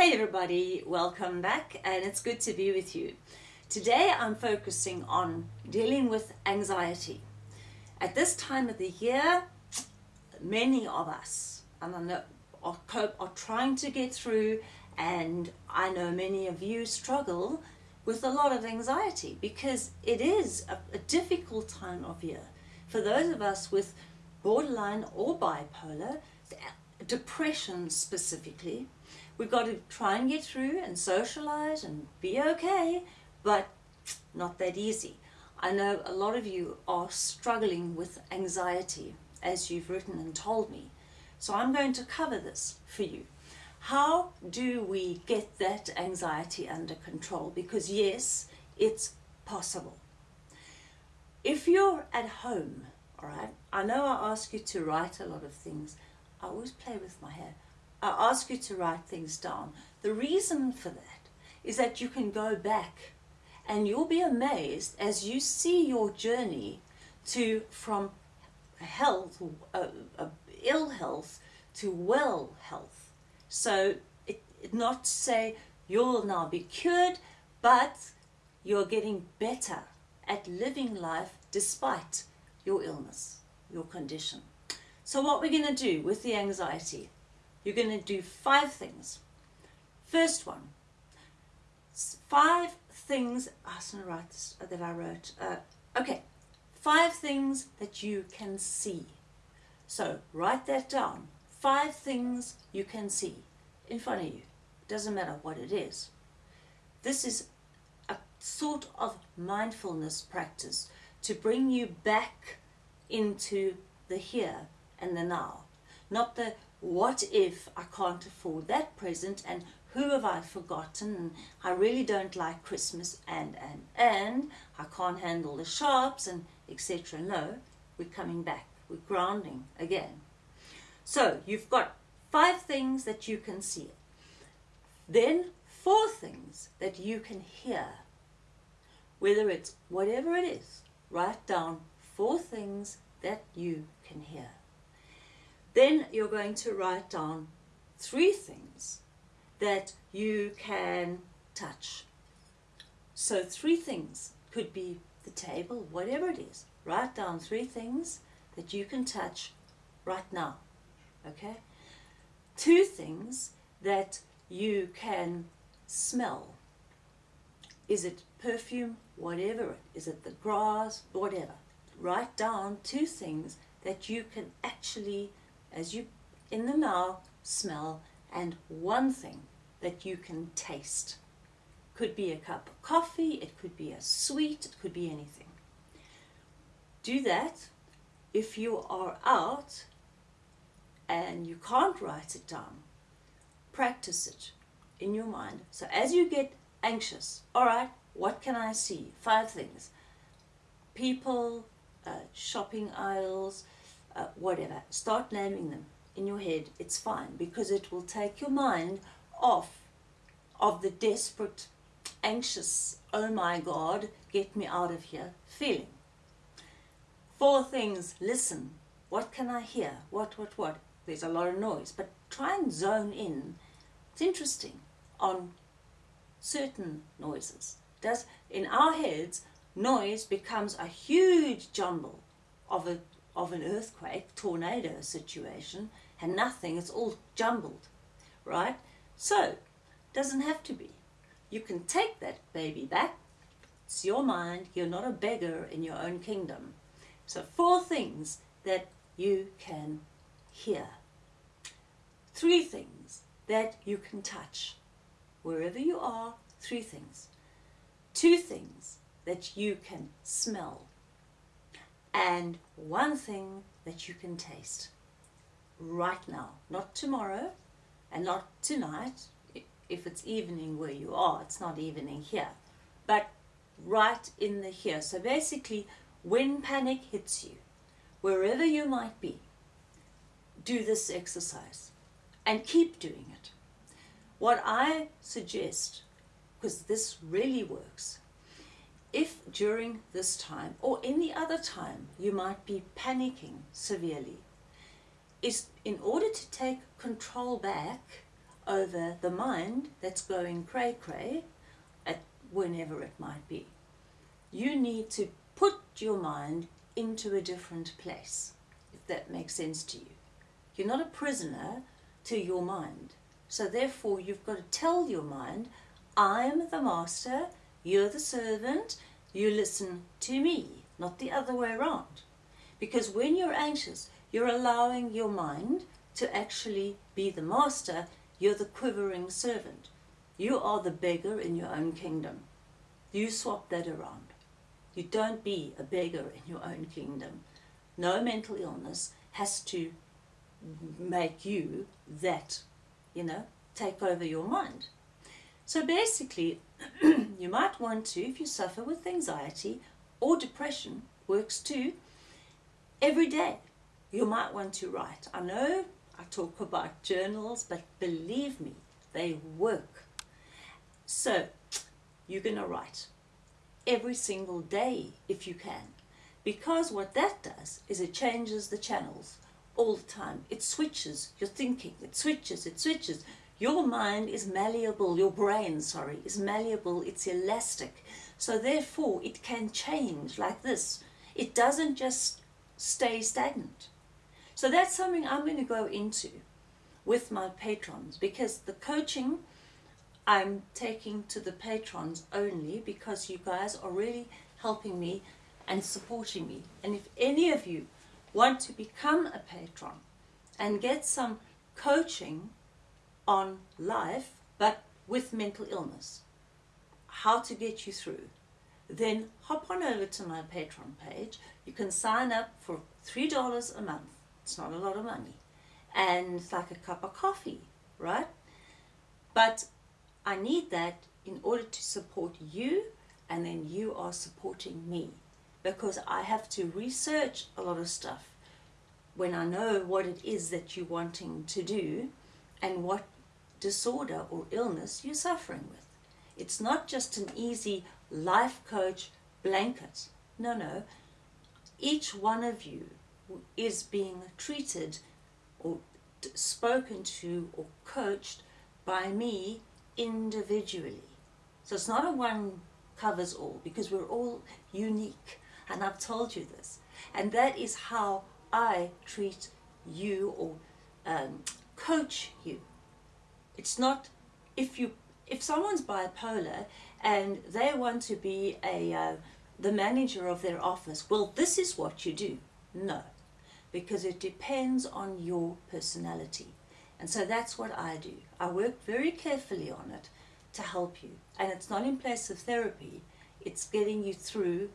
Hey everybody, welcome back and it's good to be with you. Today I'm focusing on dealing with anxiety. At this time of the year, many of us and I know, are, are trying to get through and I know many of you struggle with a lot of anxiety because it is a, a difficult time of year. For those of us with borderline or bipolar, depression specifically, we've got to try and get through and socialize and be okay, but not that easy. I know a lot of you are struggling with anxiety as you've written and told me. So I'm going to cover this for you. How do we get that anxiety under control? Because yes, it's possible. If you're at home, all right, I know I ask you to write a lot of things. I always play with my hair. I ask you to write things down. The reason for that is that you can go back and you'll be amazed as you see your journey to from health, uh, uh, ill health to well health. So it, it not to say you'll now be cured, but you're getting better at living life despite your illness, your condition. So what we're going to do with the anxiety, you're going to do five things. First one, five things, going to write uh, that I wrote. Uh, okay, five things that you can see. So write that down. Five things you can see in front of you. Doesn't matter what it is. This is a sort of mindfulness practice to bring you back into the here and the now. Not the what if I can't afford that present and who have I forgotten and I really don't like Christmas and and and I can't handle the sharps and etc. No, we're coming back. We're grounding again. So you've got five things that you can see. Then four things that you can hear. Whether it's whatever it is, write down four things that you can hear. Then you're going to write down three things that you can touch. So three things could be the table, whatever it is. Write down three things that you can touch right now. Okay? Two things that you can smell. Is it perfume? Whatever is. it the grass? Whatever. Write down two things that you can actually as you in the now smell and one thing that you can taste. Could be a cup of coffee, it could be a sweet, it could be anything. Do that. If you are out and you can't write it down, practice it in your mind. So as you get anxious, all right, what can I see? Five things. People, uh, shopping aisles, uh, whatever. Start naming them in your head. It's fine because it will take your mind off of the desperate, anxious, oh my God, get me out of here feeling. Four things, listen. What can I hear? What, what, what? There's a lot of noise, but try and zone in. It's interesting on certain noises. Does in our heads, noise becomes a huge jumble of a of an earthquake, tornado situation, and nothing, it's all jumbled, right? So, doesn't have to be. You can take that baby back. It's your mind. You're not a beggar in your own kingdom. So four things that you can hear. Three things that you can touch. Wherever you are, three things. Two things that you can smell and one thing that you can taste right now, not tomorrow and not tonight. If it's evening where you are, it's not evening here, but right in the here. So basically, when panic hits you, wherever you might be, do this exercise and keep doing it. What I suggest, because this really works, if during this time or any other time you might be panicking severely, is in order to take control back over the mind that's going cray cray at whenever it might be. You need to put your mind into a different place, if that makes sense to you. You're not a prisoner to your mind. So therefore you've got to tell your mind, I'm the master, you're the servant, you listen to me, not the other way around. Because when you're anxious, you're allowing your mind to actually be the master, you're the quivering servant. You are the beggar in your own kingdom. You swap that around. You don't be a beggar in your own kingdom. No mental illness has to make you that, you know, take over your mind. So basically, you might want to, if you suffer with anxiety or depression, works too, every day you might want to write. I know I talk about journals, but believe me, they work. So you're going to write every single day if you can. Because what that does is it changes the channels all the time. It switches your thinking, it switches, it switches. Your mind is malleable, your brain, sorry, is malleable, it's elastic. So therefore it can change like this. It doesn't just stay stagnant. So that's something I'm going to go into with my patrons because the coaching I'm taking to the patrons only because you guys are really helping me and supporting me. And if any of you want to become a patron and get some coaching on life, but with mental illness, how to get you through, then hop on over to my Patreon page. You can sign up for $3 a month. It's not a lot of money. And it's like a cup of coffee, right? But I need that in order to support you and then you are supporting me because I have to research a lot of stuff when I know what it is that you're wanting to do and what disorder or illness you're suffering with. It's not just an easy life coach blanket. No, no. Each one of you is being treated or spoken to or coached by me individually. So it's not a one covers all because we're all unique and I've told you this. And that is how I treat you or um, coach you. It's not if you if someone's bipolar and they want to be a uh, the manager of their office, well, this is what you do. No, because it depends on your personality. And so that's what I do. I work very carefully on it to help you. And it's not in place of therapy, it's getting you through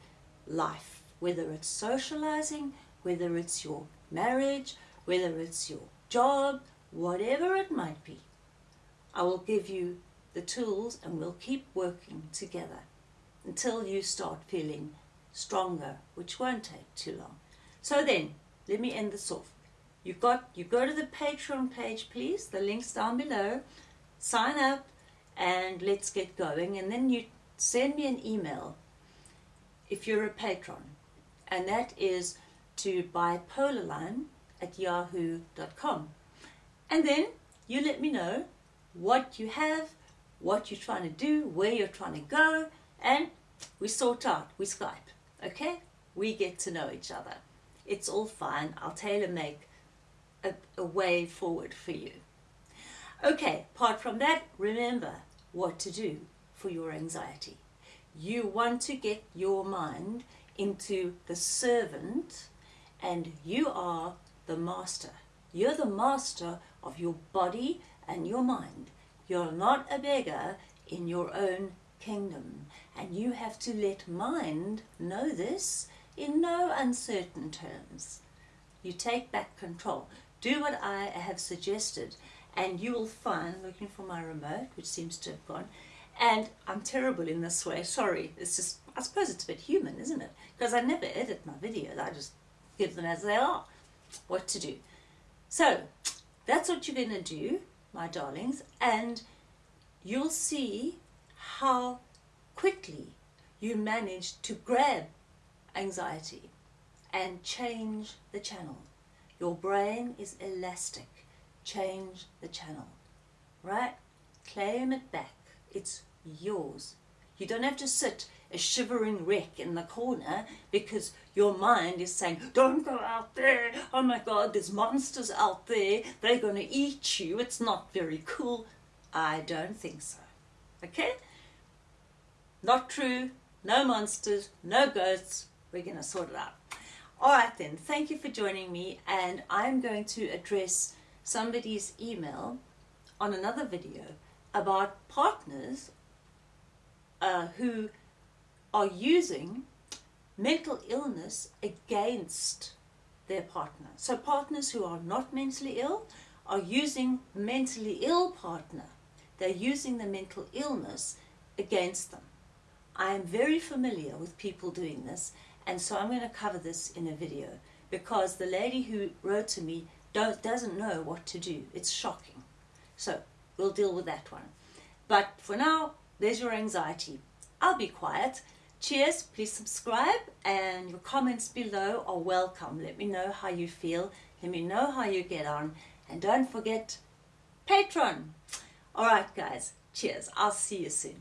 life, whether it's socializing, whether it's your marriage, whether it's your job, whatever it might be. I will give you the tools and we'll keep working together until you start feeling stronger, which won't take too long. So then, let me end this off. You've got, you go to the Patreon page, please. The link's down below. Sign up and let's get going. And then you send me an email if you're a patron. And that is to bipolarline at yahoo.com. And then you let me know what you have, what you're trying to do, where you're trying to go, and we sort out, we Skype, okay? We get to know each other. It's all fine. I'll tailor make a, a way forward for you. Okay, apart from that, remember what to do for your anxiety. You want to get your mind into the servant and you are the master. You're the master of your body and your mind. You're not a beggar in your own kingdom and you have to let mind know this in no uncertain terms. You take back control. Do what I have suggested and you will find, looking for my remote, which seems to have gone, and I'm terrible in this way, sorry, it's just, I suppose it's a bit human, isn't it? Because I never edit my videos, I just give them as they are, what to do. So, that's what you're going to do, my darlings, and you'll see how quickly you manage to grab anxiety and change the channel. Your brain is elastic. Change the channel. right? Claim it back. It's yours. You don't have to sit a shivering wreck in the corner because your mind is saying, Don't go out there. Oh my God, there's monsters out there. They're going to eat you. It's not very cool. I don't think so. Okay? Not true. No monsters, no ghosts. We're going to sort it out. All right, then. Thank you for joining me. And I'm going to address somebody's email on another video about partners uh, who are using mental illness against their partner. So partners who are not mentally ill are using mentally ill partner. They're using the mental illness against them. I am very familiar with people doing this and so I'm going to cover this in a video because the lady who wrote to me doesn't know what to do. It's shocking. So we'll deal with that one. But for now, there's your anxiety. I'll be quiet. Cheers, please subscribe and your comments below are welcome. Let me know how you feel. Let me know how you get on. And don't forget Patreon. All right, guys. Cheers. I'll see you soon.